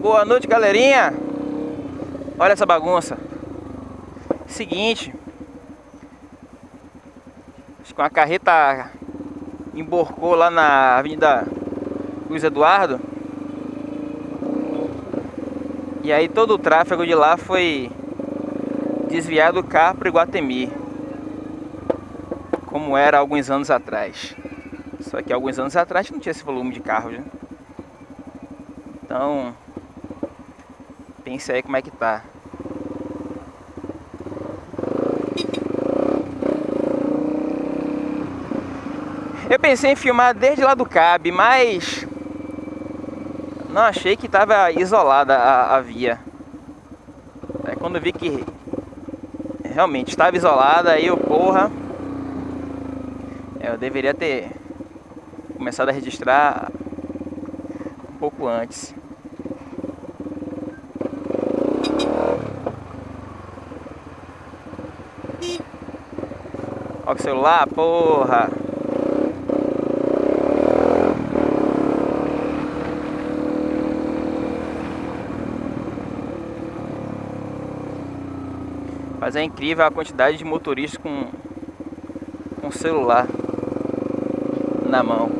Boa noite, galerinha. Olha essa bagunça. Seguinte. Acho que uma carreta emborcou lá na Avenida Luiz Eduardo. E aí todo o tráfego de lá foi desviado cá para Iguatemi. Como era alguns anos atrás. Só que alguns anos atrás não tinha esse volume de carros, né? Então, pense aí como é que tá. Eu pensei em filmar desde lá do Cab, mas não achei que estava isolada a, a via. É quando vi que realmente estava isolada, aí eu, porra, eu deveria ter começado a registrar um pouco antes. O celular, porra. Mas é incrível a quantidade de motoristas com, com celular na mão.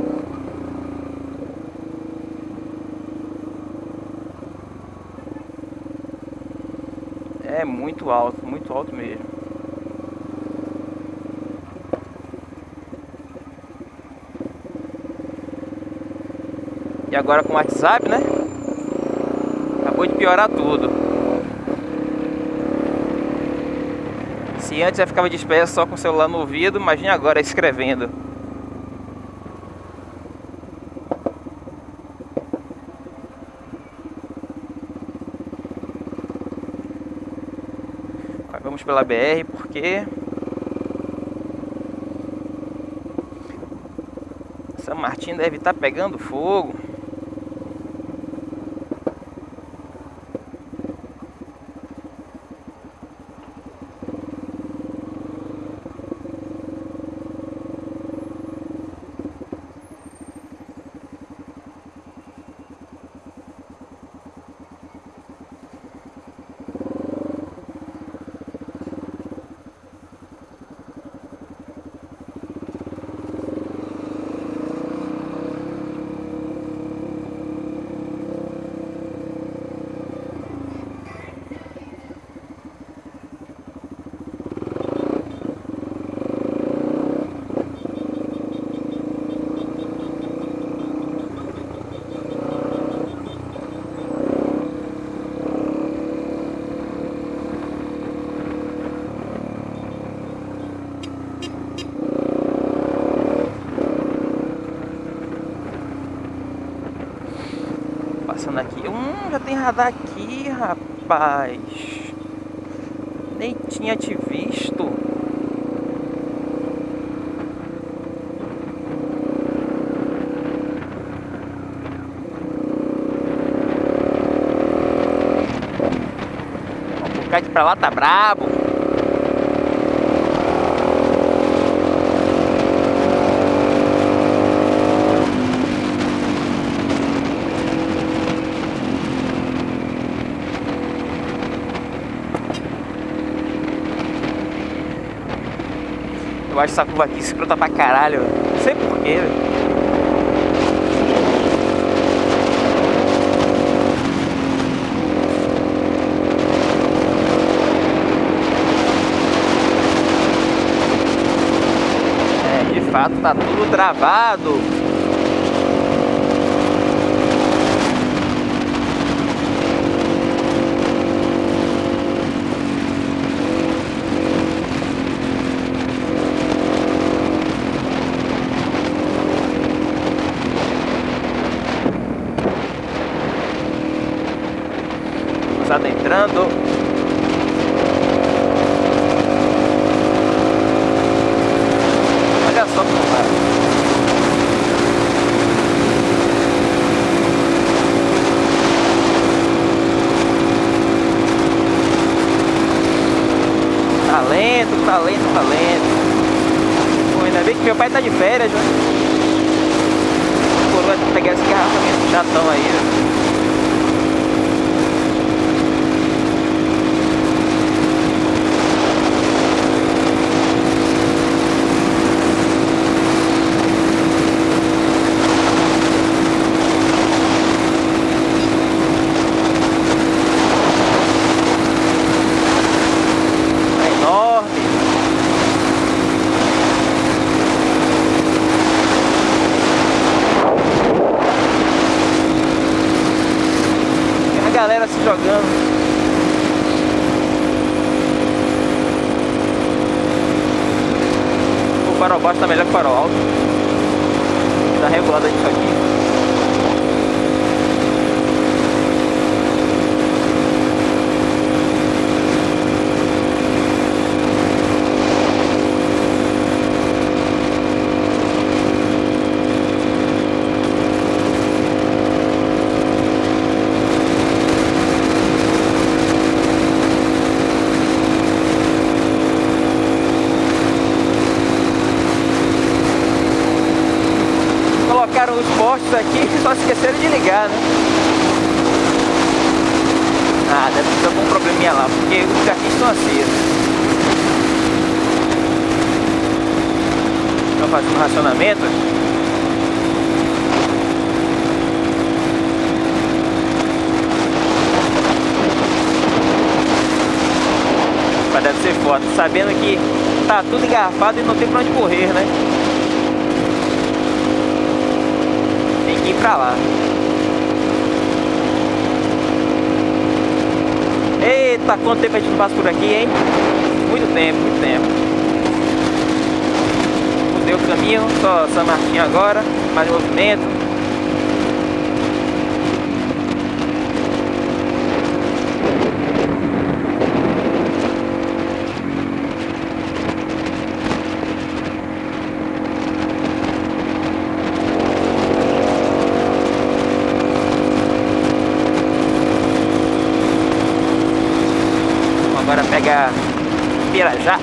É muito alto, muito alto mesmo. E agora com o WhatsApp, né? Acabou de piorar tudo. Se antes eu ficava disperso só com o celular no ouvido, imagine agora escrevendo. vamos pela BR porque São Martin deve estar tá pegando fogo. passando aqui. Hum, já tem radar aqui, rapaz. Nem tinha te visto. Ficar aqui pra lá, tá brabo. Eu acho essa curva aqui escrota pra caralho. Não sei porquê, velho. É, de fato tá tudo travado. Entrando. Olha só como vai. Tá lento, tá lento, tá lento. Pô, ainda bem que meu pai tá de férias, né? Por pegar esse garrafamento chatão aí, né? Se jogando. O farol baixo tá melhor que o farol alto. Tá regulado isso aqui. Postes aqui só esqueceram de ligar, né? Ah, deve ter algum probleminha lá, porque os aqui estão acesos. Estão fazendo racionamento. Mas deve ser foda, sabendo que tá tudo engarrafado e não tem pra onde correr, né? Pra lá. Eita, quanto tempo a gente não passa por aqui, hein? Muito tempo, muito tempo. Mudei o caminho, só São Martinho agora, mais movimento. Pega Pirajá.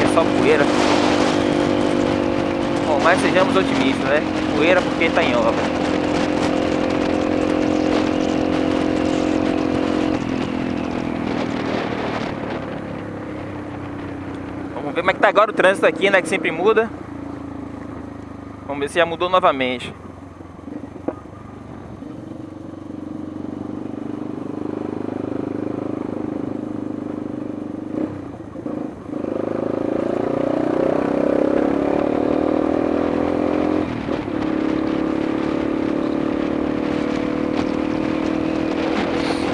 É mas sejamos otimistas, né? Poeira porque está em obra. ver como é que tá agora o trânsito aqui, né? Que sempre muda. Vamos ver se já mudou novamente.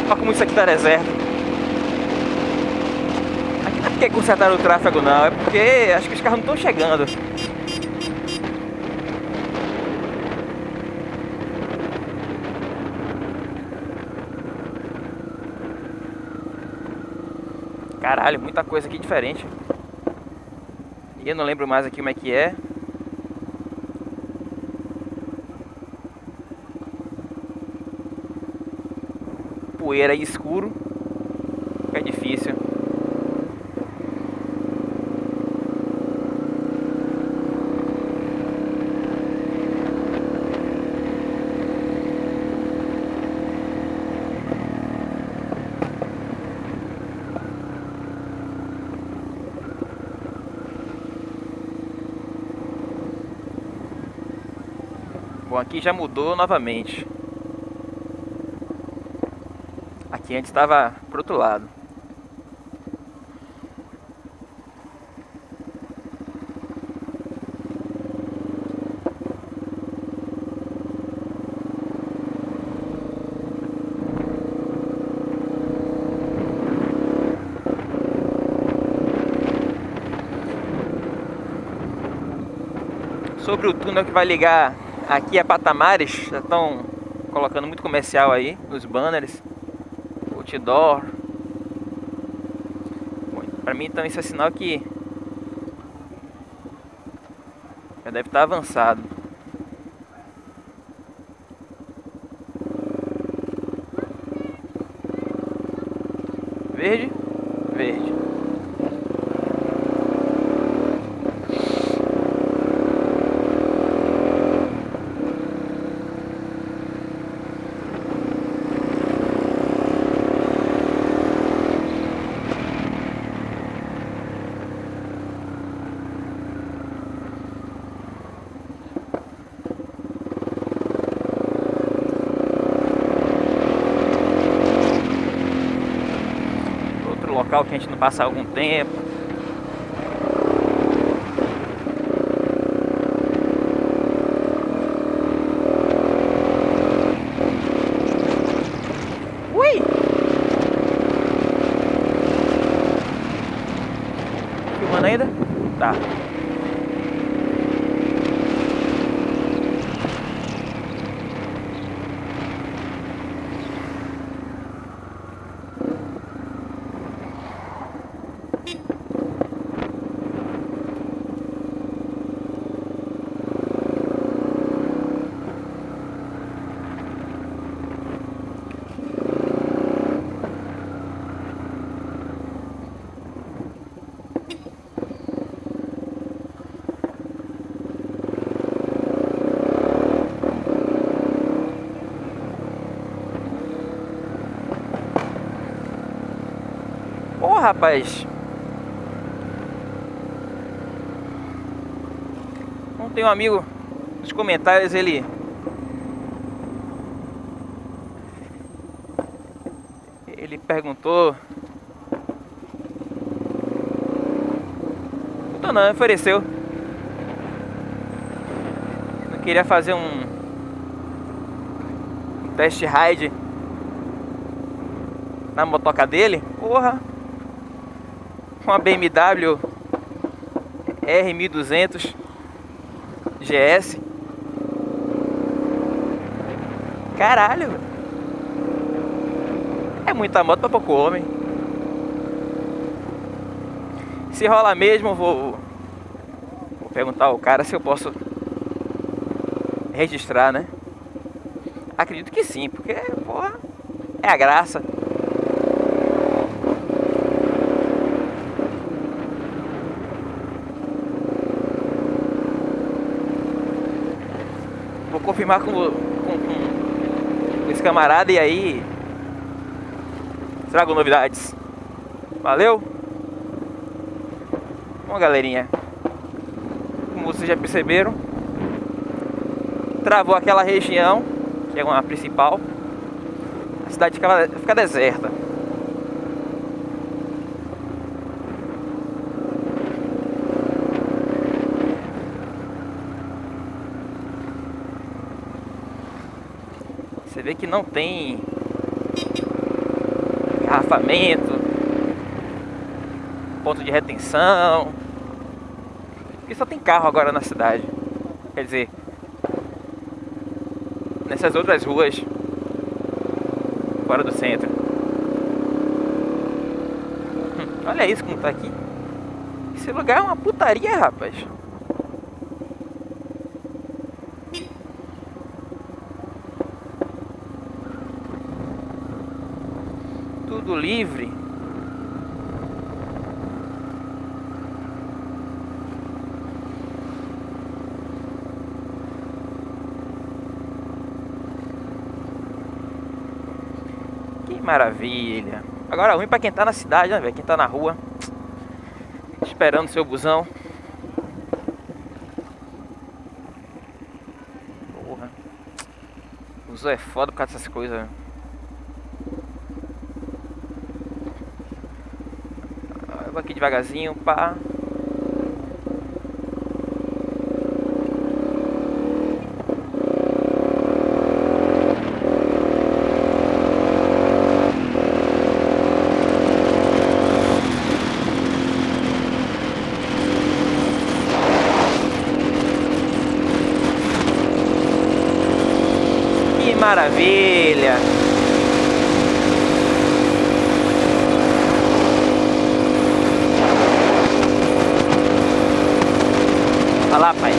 Olha como isso aqui tá deserto porque consertaram o tráfego não, é porque acho que os carros não estão chegando. Caralho, muita coisa aqui diferente. E eu não lembro mais aqui como é que é. Poeira e escuro. Fica difícil. Aqui já mudou novamente. Aqui antes estava pro outro lado. Sobre o túnel que vai ligar Aqui é Patamares, já estão colocando muito comercial aí nos banners, outdoor. Para mim então isso é sinal que já deve estar avançado. Verde, verde. Local que a gente não passa algum tempo. Ui! Filmando ainda? Tá. Ô rapaz. Não tem um amigo. Nos comentários ele ele perguntou. Perguntou não, ofereceu. Não queria fazer um, um test ride na motoca dele. Porra uma BMW R1200 GS. Caralho, É muita moto pra pouco homem. Se rola mesmo, vou, vou perguntar ao cara se eu posso registrar, né? Acredito que sim, porque, porra, é a graça. Confirmar com, com, com esse camarada e aí trago novidades. Valeu? Bom, galerinha, como vocês já perceberam, travou aquela região, que é uma principal, a cidade fica, fica deserta. Você vê que não tem engarrafamento, ponto de retenção. Porque só tem carro agora na cidade. Quer dizer, nessas outras ruas fora do centro. Hum, olha isso como tá aqui. Esse lugar é uma putaria, rapaz. Tudo livre. Que maravilha. Agora ruim para quem tá na cidade, né, velho? Quem tá na rua esperando seu busão. Porra. Busão é foda por causa dessas coisas. Aqui devagarzinho, pá. Que maravilha! Olha lá, pai.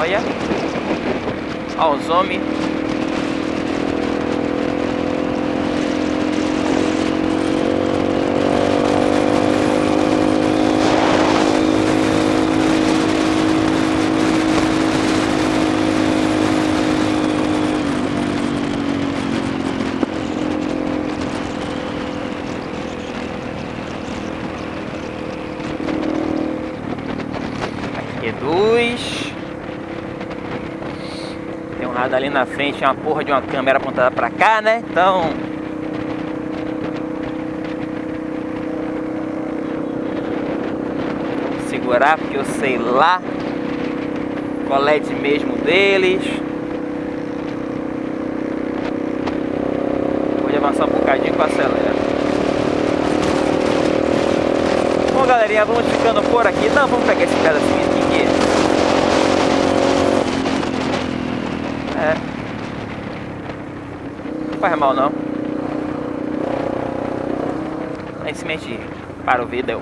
Olha. Olha os homens. Radar ali na frente, uma porra de uma câmera apontada pra cá, né? Então... Segurar, porque eu sei lá qual é de mesmo deles. Vou avançar um bocadinho com acelera. Bom, galerinha, vamos ficando por aqui. Não, vamos pegar esse pedacinho aqui. É. Não faz mal, não. Lá em cima a gente para o vídeo.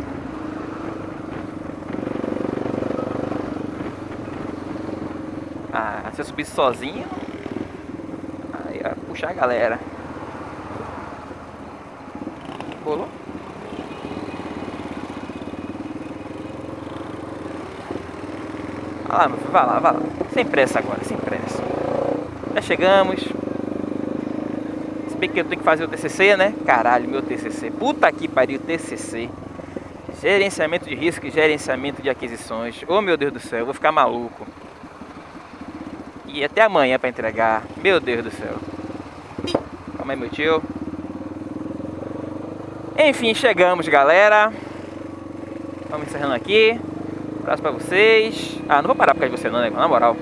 Ah, se eu subisse sozinho, aí ia puxar a galera. Bolou? Vai lá, vai lá, vai lá. Sem pressa agora, sem pressa. Já chegamos. Bem que eu tenho que fazer o TCC, né? Caralho, meu TCC. Puta que pariu, TCC. Gerenciamento de risco e gerenciamento de aquisições. Oh, meu Deus do céu, eu vou ficar maluco. E até amanhã para entregar. Meu Deus do céu. Calma aí, meu tio. Enfim, chegamos, galera. Vamos encerrando aqui. Um abraço pra vocês. Ah, não vou parar por causa de você não, né? Na moral.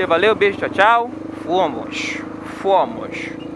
Valeu, valeu. Beijo, tchau, tchau. Fomos. Fomos.